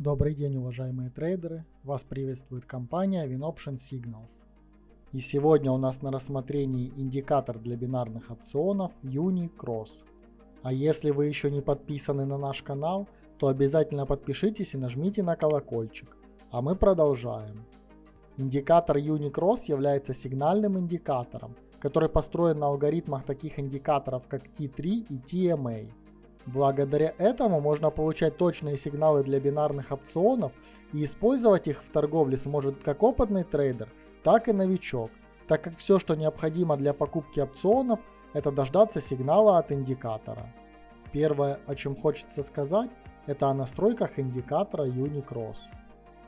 Добрый день, уважаемые трейдеры! Вас приветствует компания WinOption Signals. И сегодня у нас на рассмотрении индикатор для бинарных опционов Unicross. А если вы еще не подписаны на наш канал, то обязательно подпишитесь и нажмите на колокольчик. А мы продолжаем. Индикатор Unicross является сигнальным индикатором, который построен на алгоритмах таких индикаторов как T3 и TMA. Благодаря этому можно получать точные сигналы для бинарных опционов и использовать их в торговле сможет как опытный трейдер, так и новичок, так как все, что необходимо для покупки опционов, это дождаться сигнала от индикатора. Первое, о чем хочется сказать, это о настройках индикатора Unicross.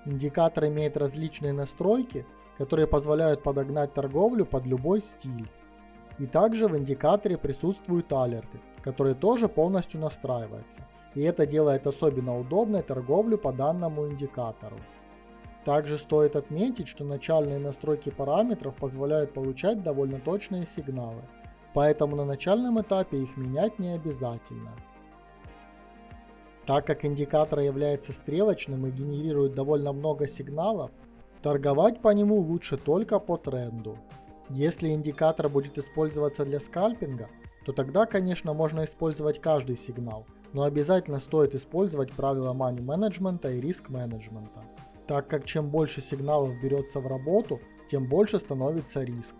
Индикатор имеет различные настройки, которые позволяют подогнать торговлю под любой стиль. И также в индикаторе присутствуют алерты, которые тоже полностью настраиваются. И это делает особенно удобной торговлю по данному индикатору. Также стоит отметить, что начальные настройки параметров позволяют получать довольно точные сигналы, поэтому на начальном этапе их менять не обязательно. Так как индикатор является стрелочным и генерирует довольно много сигналов, торговать по нему лучше только по тренду. Если индикатор будет использоваться для скальпинга, то тогда, конечно, можно использовать каждый сигнал, но обязательно стоит использовать правила money менеджмента и риск менеджмента, так как чем больше сигналов берется в работу, тем больше становится риск.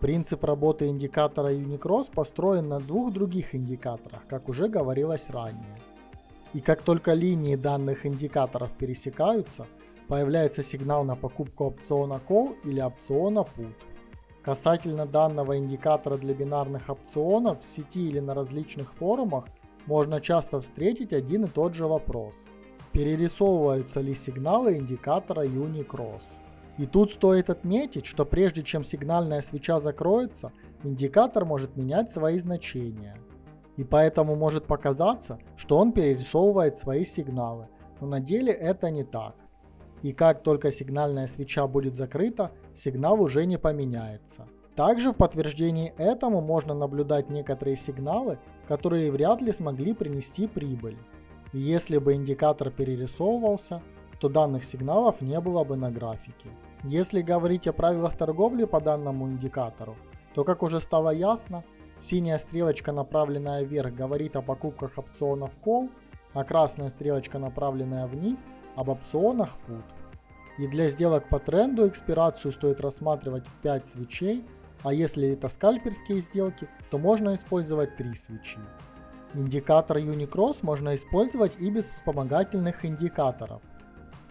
Принцип работы индикатора Unicross построен на двух других индикаторах, как уже говорилось ранее. И как только линии данных индикаторов пересекаются, появляется сигнал на покупку опциона Call или опциона Put. Касательно данного индикатора для бинарных опционов в сети или на различных форумах можно часто встретить один и тот же вопрос. Перерисовываются ли сигналы индикатора Unicross? И тут стоит отметить, что прежде чем сигнальная свеча закроется, индикатор может менять свои значения. И поэтому может показаться, что он перерисовывает свои сигналы, но на деле это не так и как только сигнальная свеча будет закрыта, сигнал уже не поменяется. Также в подтверждении этому можно наблюдать некоторые сигналы, которые вряд ли смогли принести прибыль. Если бы индикатор перерисовывался, то данных сигналов не было бы на графике. Если говорить о правилах торговли по данному индикатору, то как уже стало ясно, синяя стрелочка, направленная вверх, говорит о покупках опционов Call, а красная стрелочка, направленная вниз, об опционах put. И для сделок по тренду экспирацию стоит рассматривать 5 свечей, а если это скальперские сделки, то можно использовать 3 свечи. Индикатор Unicross можно использовать и без вспомогательных индикаторов.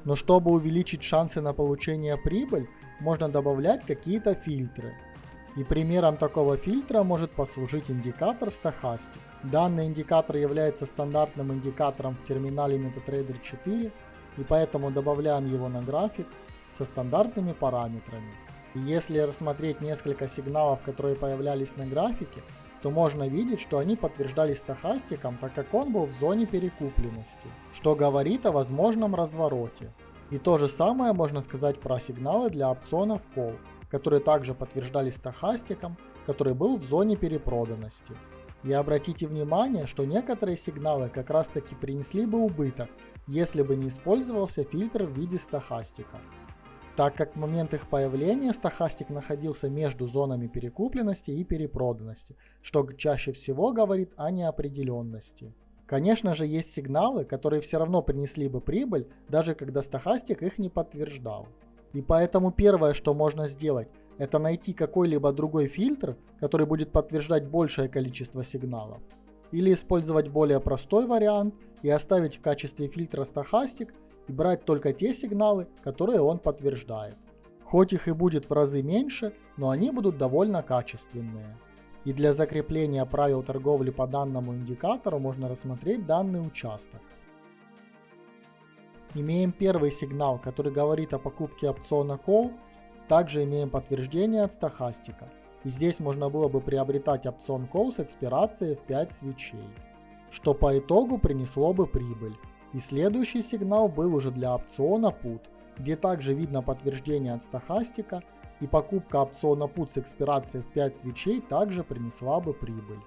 Но чтобы увеличить шансы на получение прибыль, можно добавлять какие-то фильтры. И примером такого фильтра может послужить индикатор Stochastic. Данный индикатор является стандартным индикатором в терминале MetaTrader 4 и поэтому добавляем его на график со стандартными параметрами. Если рассмотреть несколько сигналов, которые появлялись на графике, то можно видеть, что они подтверждались стахастиком, так как он был в зоне перекупленности, что говорит о возможном развороте. И то же самое можно сказать про сигналы для опционов Call, которые также подтверждались стахастиком, который был в зоне перепроданности. И обратите внимание, что некоторые сигналы как раз таки принесли бы убыток, если бы не использовался фильтр в виде стахастика. Так как в момент их появления стахастик находился между зонами перекупленности и перепроданности, что чаще всего говорит о неопределенности. Конечно же есть сигналы, которые все равно принесли бы прибыль, даже когда стахастик их не подтверждал. И поэтому первое, что можно сделать, это найти какой-либо другой фильтр, который будет подтверждать большее количество сигналов. Или использовать более простой вариант и оставить в качестве фильтра стахастик и брать только те сигналы, которые он подтверждает. Хоть их и будет в разы меньше, но они будут довольно качественные. И для закрепления правил торговли по данному индикатору можно рассмотреть данный участок. Имеем первый сигнал, который говорит о покупке опциона Call также имеем подтверждение от стахастика. И здесь можно было бы приобретать опцион Call с экспирацией в 5 свечей, что по итогу принесло бы прибыль. И следующий сигнал был уже для опциона Put, где также видно подтверждение от стахастика, и покупка опциона Put с экспирацией в 5 свечей также принесла бы прибыль.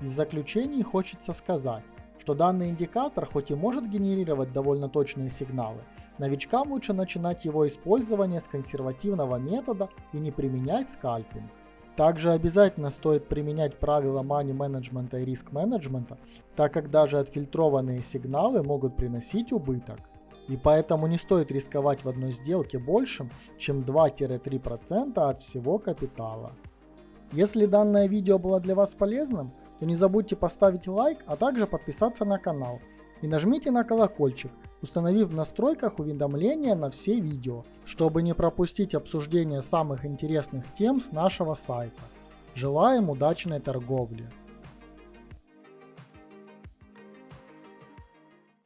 И в заключении хочется сказать, что данный индикатор хоть и может генерировать довольно точные сигналы, новичкам лучше начинать его использование с консервативного метода и не применять скальпинг. Также обязательно стоит применять правила money менеджмента и риск менеджмента, так как даже отфильтрованные сигналы могут приносить убыток. И поэтому не стоит рисковать в одной сделке большим, чем 2-3% от всего капитала. Если данное видео было для вас полезным, то не забудьте поставить лайк, а также подписаться на канал. И нажмите на колокольчик, установив в настройках уведомления на все видео, чтобы не пропустить обсуждение самых интересных тем с нашего сайта. Желаем удачной торговли!